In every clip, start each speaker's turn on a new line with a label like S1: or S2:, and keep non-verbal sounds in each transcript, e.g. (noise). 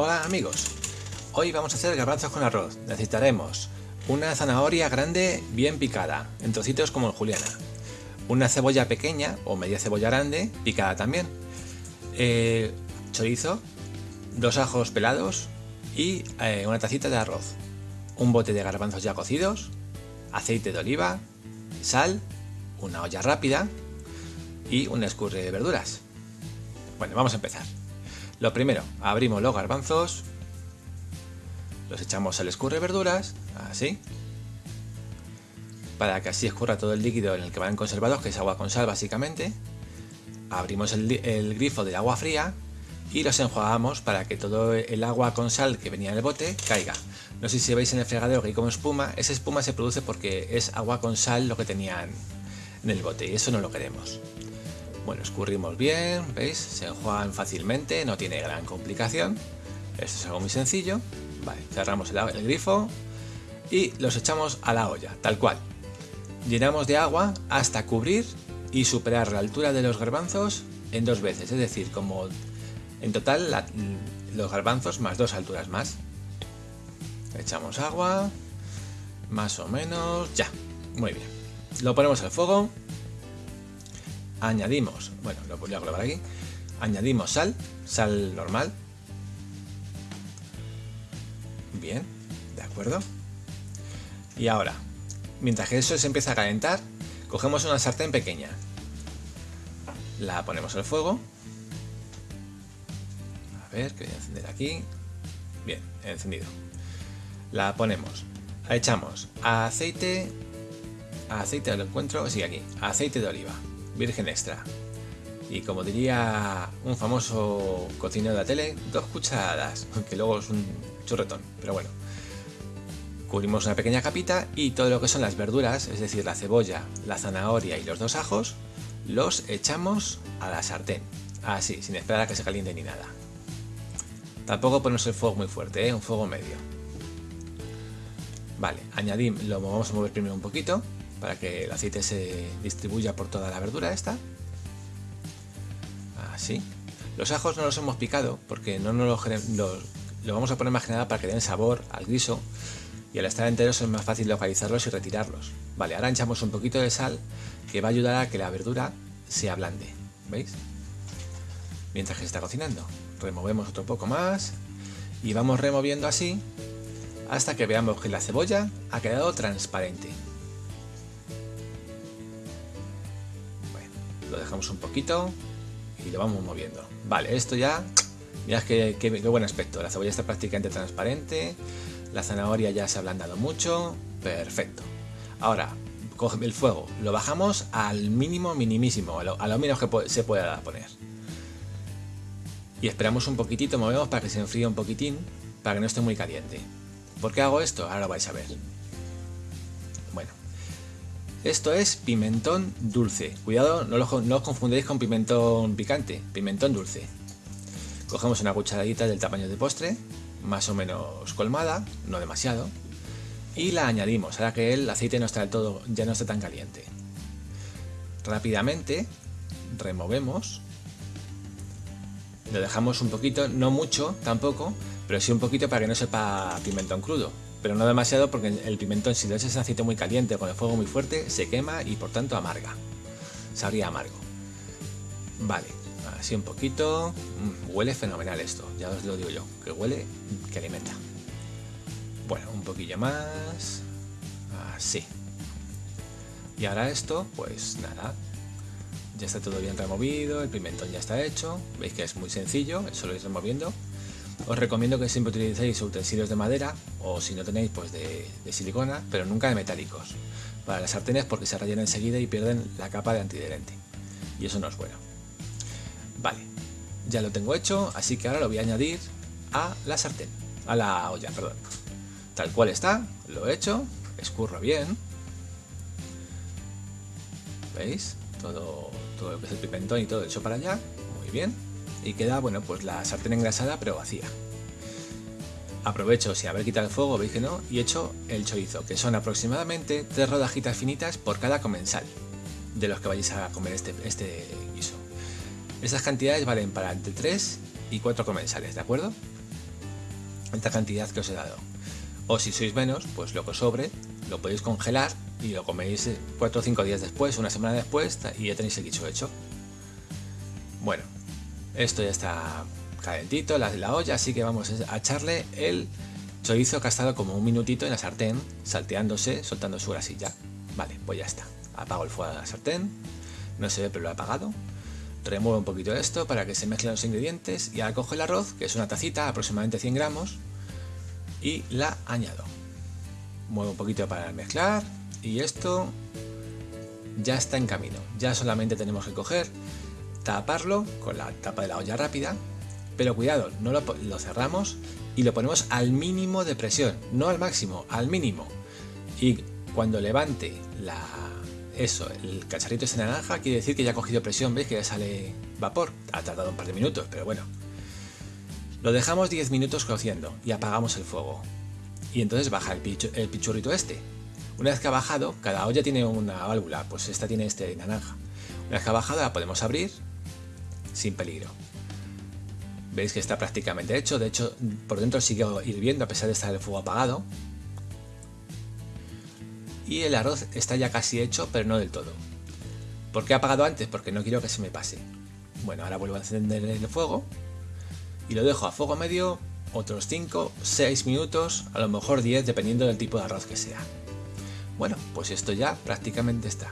S1: Hola amigos, hoy vamos a hacer garbanzos con arroz. Necesitaremos una zanahoria grande bien picada, en trocitos como en juliana, una cebolla pequeña o media cebolla grande picada también, eh, chorizo, dos ajos pelados y eh, una tacita de arroz, un bote de garbanzos ya cocidos, aceite de oliva, sal, una olla rápida y un escurre de verduras. Bueno, vamos a empezar. Lo primero, abrimos los garbanzos, los echamos al escurre verduras, así, para que así escurra todo el líquido en el que van conservados, que es agua con sal básicamente. Abrimos el, el grifo del agua fría y los enjuagamos para que todo el agua con sal que venía en el bote caiga. No sé si veis en el fregadero que hay como espuma, esa espuma se produce porque es agua con sal lo que tenían en el bote y eso no lo queremos. Bueno, escurrimos bien, ¿veis? Se enjuagan fácilmente, no tiene gran complicación. Esto es algo muy sencillo. Vale, cerramos el, grifo y los echamos a la olla, tal cual. Llenamos de agua hasta cubrir y superar la altura de los garbanzos en dos veces, es decir, como en total los garbanzos más dos alturas más. Echamos agua, más o menos, ya, muy bien. Lo ponemos al fuego añadimos, bueno, lo voy a grabar aquí, añadimos sal, sal normal. Bien, de acuerdo. Y ahora, mientras que eso se empieza a calentar, cogemos una sartén pequeña. La ponemos al fuego. A ver, que voy a encender aquí. Bien, encendido. La ponemos. Echamos aceite. Aceite lo encuentro, sí, aquí. Aceite de oliva virgen extra. Y como diría un famoso cocinero de la tele, dos cucharadas, (laughs) que luego es un churretón, pero bueno. Cubrimos una pequeña capita y todo lo que son las verduras, es decir, la cebolla, la zanahoria y los dos ajos, los echamos a la sartén, así, sin esperar a que se caliente ni nada. Tampoco ponemos el fuego muy fuerte, ¿eh? un fuego medio. Vale, añadimos, lo vamos a mover primero un poquito, para que el aceite se distribuya por toda la verdura esta. Así. Los ajos no los hemos picado porque no nos los, lo vamos a poner más que para que den sabor al guiso y al estar enteros es más fácil localizarlos y retirarlos. Vale, ahora echamos un poquito de sal que va a ayudar a que la verdura se ablande. ¿Veis? Mientras que se está cocinando. Removemos otro poco más y vamos removiendo así hasta que veamos que la cebolla ha quedado transparente. Dejamos un poquito y lo vamos moviendo. Vale, esto ya, mirad qué, qué, buen aspecto. La cebolla está prácticamente transparente, la zanahoria ya se ha ablandado mucho, perfecto. Ahora, coge el fuego, lo bajamos al mínimo minimísimo, a lo menos que se pueda poner. Y esperamos un poquitito, movemos para que se enfríe un poquitín, para que no esté muy caliente. ¿Por qué hago esto? Ahora lo vais a ver. Esto es pimentón dulce. Cuidado, no, os confundéis con pimentón picante, pimentón dulce. Cogemos una cucharadita del tamaño de postre, más o menos colmada, no demasiado, y la añadimos, ahora que el aceite no está del todo, ya no está tan caliente. Rápidamente removemos, lo dejamos un poquito, no mucho tampoco, pero sí un poquito para que no sepa pimentón crudo pero no demasiado porque el pimentón si lo echas en aceite muy caliente con el fuego muy fuerte se quema y por tanto amarga. Sabría amargo. Vale, así un poquito. Mm, huele fenomenal esto, ya os lo digo yo, que huele, que alimenta. Bueno, un poquillo más. Así. Y ahora esto, pues nada. Ya está todo bien removido, el pimentón ya está hecho. Veis que es muy sencillo, eso lo vais removiendo. Os recomiendo que siempre utilicéis utensilios de madera o si no tenéis pues de, silicona, pero nunca de metálicos para las sartenes porque se rayan enseguida y pierden la capa de antiadherente y eso no es bueno. Vale, ya lo tengo hecho, así que ahora lo voy a añadir a la sartén, a la olla, perdón. Tal cual está, lo he hecho, escurro bien. ¿Veis? Todo, todo lo que es el pimentón y todo hecho para allá, muy bien y queda, bueno, pues la sartén engrasada pero vacía. Aprovecho sin haber quitado el fuego, veis que no, y echo el chorizo, que son aproximadamente tres rodajitas finitas por cada comensal de los que vayáis a comer este, este guiso. Estas cantidades valen para entre 3 y 4 comensales, ¿de acuerdo? esta cantidad que os he dado. O si sois menos, pues lo que os sobre lo podéis congelar y lo coméis 4 o 5 días después, una semana después y ya tenéis el guiso hecho. Bueno, esto ya está calentito, la, la olla, así que vamos a echarle el chorizo que ha estado como un minutito en la sartén, salteándose, soltando su grasilla. Vale, pues ya está. Apago el fuego de la sartén, no se ve pero lo he apagado. Remuevo un poquito esto para que se mezclen los ingredientes y ahora cojo el arroz, que es una tacita, aproximadamente 100 gramos, y la añado. Muevo un poquito para mezclar y esto ya está en camino. Ya solamente tenemos que coger, taparlo con la tapa de la olla rápida, pero cuidado, no lo, cerramos y lo ponemos al mínimo de presión, no al máximo, al mínimo. Y cuando levante la, eso, el cacharrito ese naranja, quiere decir que ya ha cogido presión, veis que ya sale vapor. Ha tardado un par de minutos, pero bueno. Lo dejamos 10 minutos cociendo y apagamos el fuego. Y entonces baja el, el pichurrito este. Una vez que ha bajado, cada olla tiene una válvula, pues esta tiene este naranja. Una vez que ha bajado la podemos abrir sin peligro. Veis que está prácticamente hecho, de hecho por dentro sigue hirviendo a pesar de estar el fuego apagado. Y el arroz está ya casi hecho, pero no del todo. ¿Por qué he apagado antes? Porque no quiero que se me pase. Bueno, ahora vuelvo a encender el fuego y lo dejo a fuego medio otros 5, 6 minutos, a lo mejor 10 dependiendo del tipo de arroz que sea. Bueno, pues esto ya prácticamente está.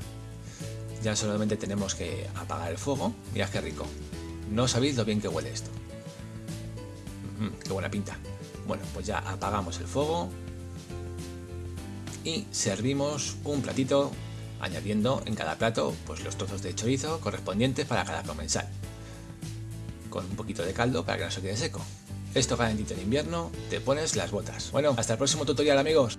S1: Ya solamente tenemos que apagar el fuego. Mirad qué rico. No sabéis lo bien que huele esto. qué buena pinta. Bueno, pues ya apagamos el fuego y servimos un platito añadiendo en cada plato pues los trozos de chorizo correspondientes para cada comensal con un poquito de caldo para que no se quede seco. Esto calentito en invierno, te pones las botas. Bueno, hasta el próximo tutorial amigos.